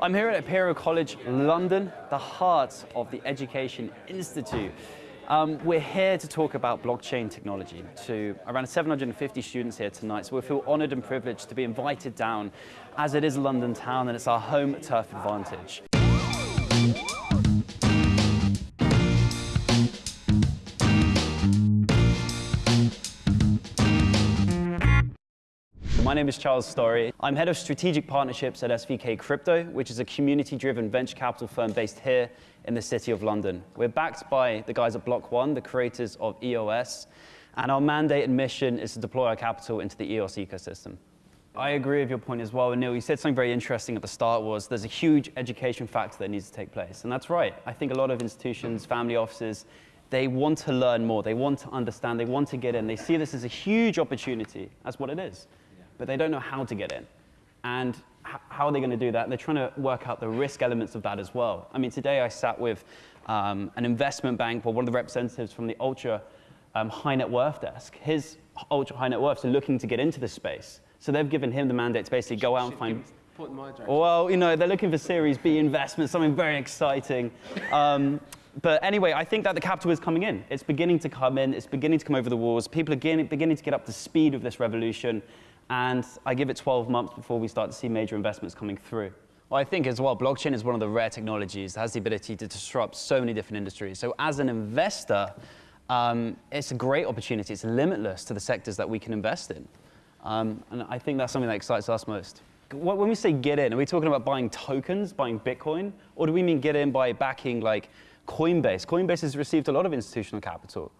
I'm here at Imperial College London, the heart of the Education Institute. Um, we're here to talk about blockchain technology to around 750 students here tonight, so we feel honored and privileged to be invited down as it is London town and it's our home turf advantage. My name is Charles Storry. I'm head of strategic partnerships at SVK Crypto, which is a community-driven venture capital firm based here in the city of London. We're backed by the guys at Block One, the creators of EOS, and our mandate and mission is to deploy our capital into the EOS ecosystem. I agree with your point as well, Neil, you said something very interesting at the start was there's a huge education factor that needs to take place, and that's right. I think a lot of institutions, family offices, they want to learn more, they want to understand, they want to get in. They see this as a huge opportunity. That's what it is but they don't know how to get in. And how are they going to do that? They're trying to work out the risk elements of that as well. I mean, today I sat with um, an investment bank, or one of the representatives from the ultra um, high net worth desk. His ultra high net worths are looking to get into this space. So they've given him the mandate to basically go out and find. Well, you know, they're looking for Series B investment, something very exciting. Um, but anyway, I think that the capital is coming in. It's beginning to come in. It's beginning to come over the walls. People are beginning to get up to speed with this revolution and I give it 12 months before we start to see major investments coming through. Well, I think as well, blockchain is one of the rare technologies that has the ability to disrupt so many different industries. So as an investor, um, it's a great opportunity. It's limitless to the sectors that we can invest in. Um, and I think that's something that excites us most. When we say get in, are we talking about buying tokens, buying Bitcoin? Or do we mean get in by backing like Coinbase? Coinbase has received a lot of institutional capital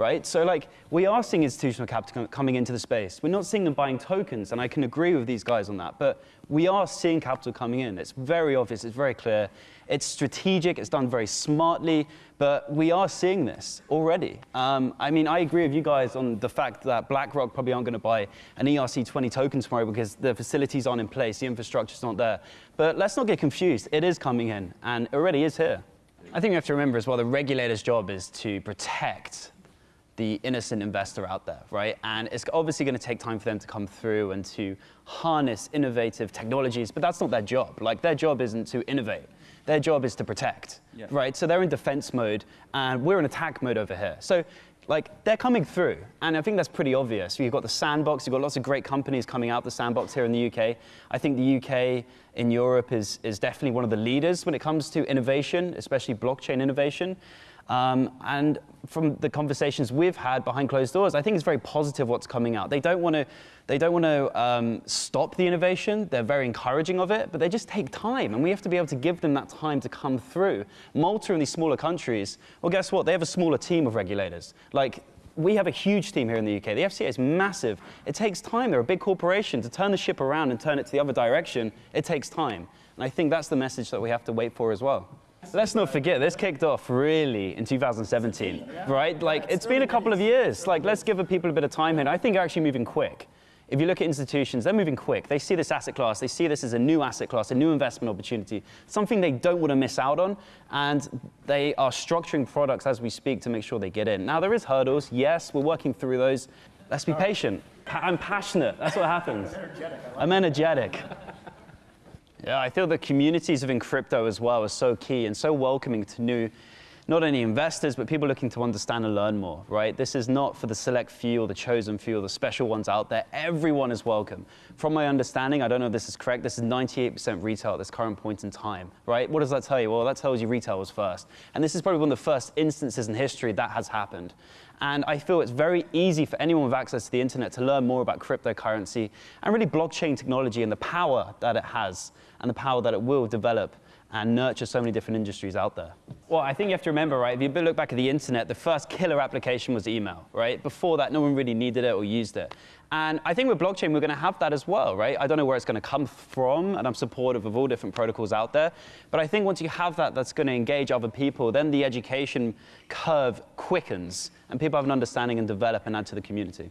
right? So like, we are seeing institutional capital coming into the space. We're not seeing them buying tokens, and I can agree with these guys on that, but we are seeing capital coming in. It's very obvious, it's very clear. It's strategic, it's done very smartly, but we are seeing this already. Um, I mean, I agree with you guys on the fact that BlackRock probably aren't going to buy an ERC20 token tomorrow because the facilities aren't in place, the infrastructure's not there. But let's not get confused. It is coming in, and it already is here. I think you have to remember as well, the regulator's job is to protect the innocent investor out there, right? And it's obviously going to take time for them to come through and to harness innovative technologies, but that's not their job. Like their job isn't to innovate. Their job is to protect, yeah. right? So they're in defense mode and we're in attack mode over here. So like they're coming through and I think that's pretty obvious. You've got the sandbox, you've got lots of great companies coming out the sandbox here in the UK. I think the UK in Europe is, is definitely one of the leaders when it comes to innovation, especially blockchain innovation. Um, and from the conversations we've had behind closed doors, I think it's very positive what's coming out. They don't want to, they don't want to um, stop the innovation. They're very encouraging of it, but they just take time, and we have to be able to give them that time to come through. Malta and these smaller countries, well, guess what? They have a smaller team of regulators. Like we have a huge team here in the UK. The FCA is massive. It takes time. They're a big corporation. To turn the ship around and turn it to the other direction, it takes time. And I think that's the message that we have to wait for as well. Let's not forget, this kicked off really in 2017, right? Like, it's been a couple of years. Like, let's give people a bit of time here. I think they're actually moving quick. If you look at institutions, they're moving quick. They see this asset class, they see this as a new asset class, a new investment opportunity, something they don't want to miss out on, and they are structuring products as we speak to make sure they get in. Now, there is hurdles. Yes, we're working through those. Let's be patient. I'm passionate. That's what happens. I'm energetic. Yeah, I feel the communities within crypto as well are so key and so welcoming to new, not only investors, but people looking to understand and learn more, right? This is not for the select few or the chosen few or the special ones out there. Everyone is welcome. From my understanding, I don't know if this is correct, this is 98% retail at this current point in time, right? What does that tell you? Well, that tells you retail was first. And this is probably one of the first instances in history that has happened. And I feel it's very easy for anyone with access to the internet to learn more about cryptocurrency and really blockchain technology and the power that it has and the power that it will develop and nurture so many different industries out there. Well, I think you have to remember, right, if you look back at the internet, the first killer application was email, right? Before that, no one really needed it or used it. And I think with blockchain, we're going to have that as well, right? I don't know where it's going to come from, and I'm supportive of all different protocols out there. But I think once you have that, that's going to engage other people, then the education curve quickens, and people have an understanding and develop and add to the community.